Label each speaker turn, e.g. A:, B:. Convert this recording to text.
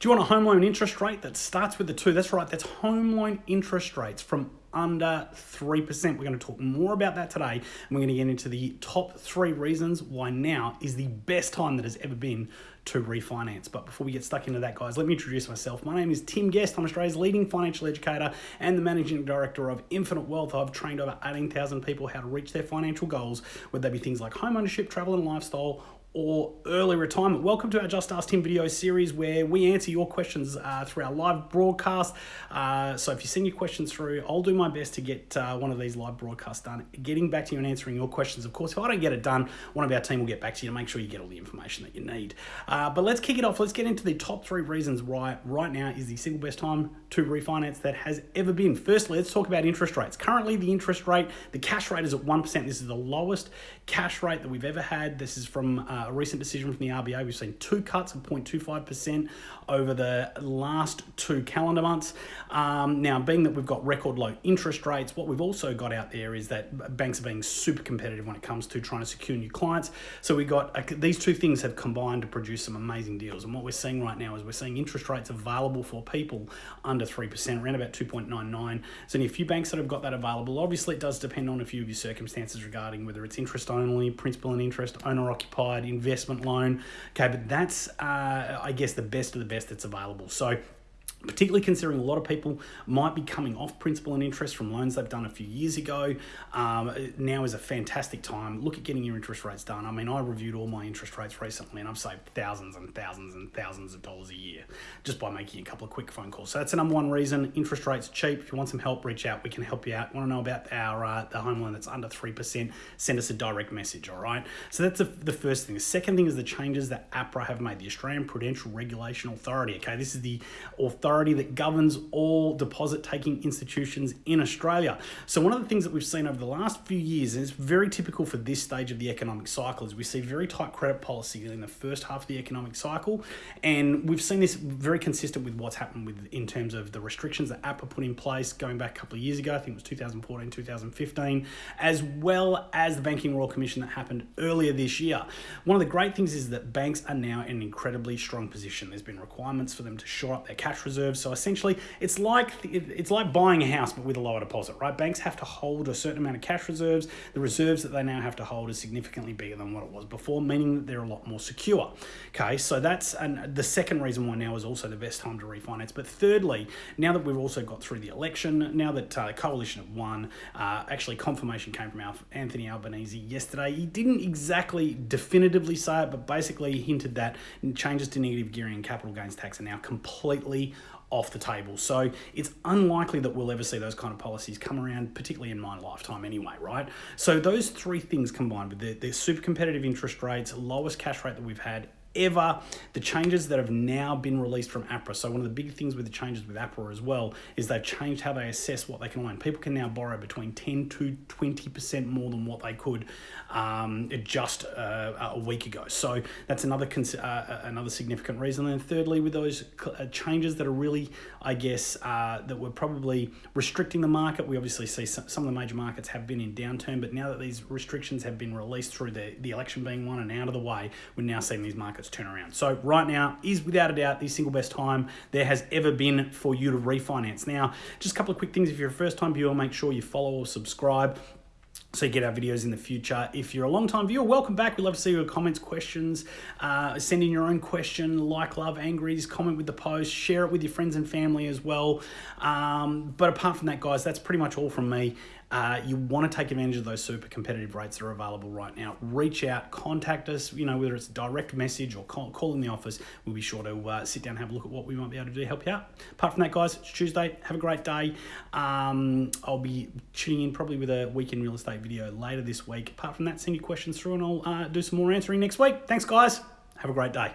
A: Do you want a home loan interest rate that starts with the two? That's right, that's home loan interest rates from under 3%. We're going to talk more about that today. And we're going to get into the top three reasons why now is the best time that has ever been to refinance. But before we get stuck into that, guys, let me introduce myself. My name is Tim Guest. I'm Australia's leading financial educator and the managing director of Infinite Wealth. I've trained over 18,000 people how to reach their financial goals, whether they be things like home ownership, travel and lifestyle, or early retirement. Welcome to our Just Ask Tim video series where we answer your questions uh, through our live broadcast. Uh, so if you send your questions through, I'll do my best to get uh, one of these live broadcasts done, getting back to you and answering your questions. Of course, if I don't get it done, one of our team will get back to you to make sure you get all the information that you need. Uh, but let's kick it off. Let's get into the top three reasons why right now is the single best time to refinance that has ever been. Firstly, let's talk about interest rates. Currently, the interest rate, the cash rate is at 1%. This is the lowest cash rate that we've ever had. This is from uh, a recent decision from the RBA. We've seen two cuts of 0.25% over the last two calendar months. Um, now, being that we've got record low interest rates, what we've also got out there is that banks are being super competitive when it comes to trying to secure new clients. So we've got uh, these two things have combined to produce some amazing deals. And what we're seeing right now is we're seeing interest rates available for people under 3%, around about 2.99. So only a few banks that have got that available. Obviously, it does depend on a few of your circumstances regarding whether it's interest only, principal and interest, owner occupied, investment loan. Okay, but that's, uh, I guess, the best of the best that's available. So particularly considering a lot of people might be coming off principal and interest from loans they've done a few years ago. Um, now is a fantastic time. Look at getting your interest rates done. I mean, I reviewed all my interest rates recently and I've saved thousands and thousands and thousands of dollars a year just by making a couple of quick phone calls. So that's the number one reason. Interest rates cheap. If you want some help, reach out. We can help you out. Want to know about our uh, the home loan that's under 3%, send us a direct message, all right? So that's the, the first thing. The second thing is the changes that APRA have made, the Australian Prudential Regulation Authority, okay? This is the authority authority that governs all deposit taking institutions in Australia. So, one of the things that we've seen over the last few years, and it's very typical for this stage of the economic cycle, is we see very tight credit policy in the first half of the economic cycle. And we've seen this very consistent with what's happened with in terms of the restrictions that APRA put in place going back a couple of years ago. I think it was 2014, 2015, as well as the Banking Royal Commission that happened earlier this year. One of the great things is that banks are now in an incredibly strong position. There's been requirements for them to shore up their cash reserves reserves. So essentially, it's like it's like buying a house but with a lower deposit, right? Banks have to hold a certain amount of cash reserves. The reserves that they now have to hold is significantly bigger than what it was before, meaning that they're a lot more secure. Okay, so that's and the second reason why now is also the best time to refinance. But thirdly, now that we've also got through the election, now that uh, the coalition have won, uh, actually confirmation came from Anthony Albanese yesterday. He didn't exactly definitively say it, but basically hinted that changes to negative gearing and capital gains tax are now completely off the table. So it's unlikely that we'll ever see those kind of policies come around, particularly in my lifetime anyway, right? So those three things combined with the, the super competitive interest rates, lowest cash rate that we've had ever. The changes that have now been released from APRA. So one of the big things with the changes with APRA as well is they've changed how they assess what they can loan. People can now borrow between 10 to 20% more than what they could um, just uh, a week ago. So that's another uh, uh, another significant reason. And thirdly, with those uh, changes that are really, I guess, uh, that were probably restricting the market, we obviously see some, some of the major markets have been in downturn, but now that these restrictions have been released through the, the election being won and out of the way, we're now seeing these markets turn around. So right now is without a doubt the single best time there has ever been for you to refinance. Now, just a couple of quick things. If you're a first time viewer, make sure you follow or subscribe so you get our videos in the future. If you're a long time viewer, welcome back. We love to see your comments, questions. Uh, send in your own question, like, love, angries, comment with the post, share it with your friends and family as well. Um, but apart from that, guys, that's pretty much all from me. Uh, you want to take advantage of those super competitive rates that are available right now. Reach out, contact us, you know, whether it's direct message or call, call in the office. We'll be sure to uh, sit down and have a look at what we might be able to do to help you out. Apart from that, guys, it's Tuesday. Have a great day. Um, I'll be tuning in probably with a weekend real estate video later this week. Apart from that, send your questions through and I'll uh, do some more answering next week. Thanks, guys. Have a great day.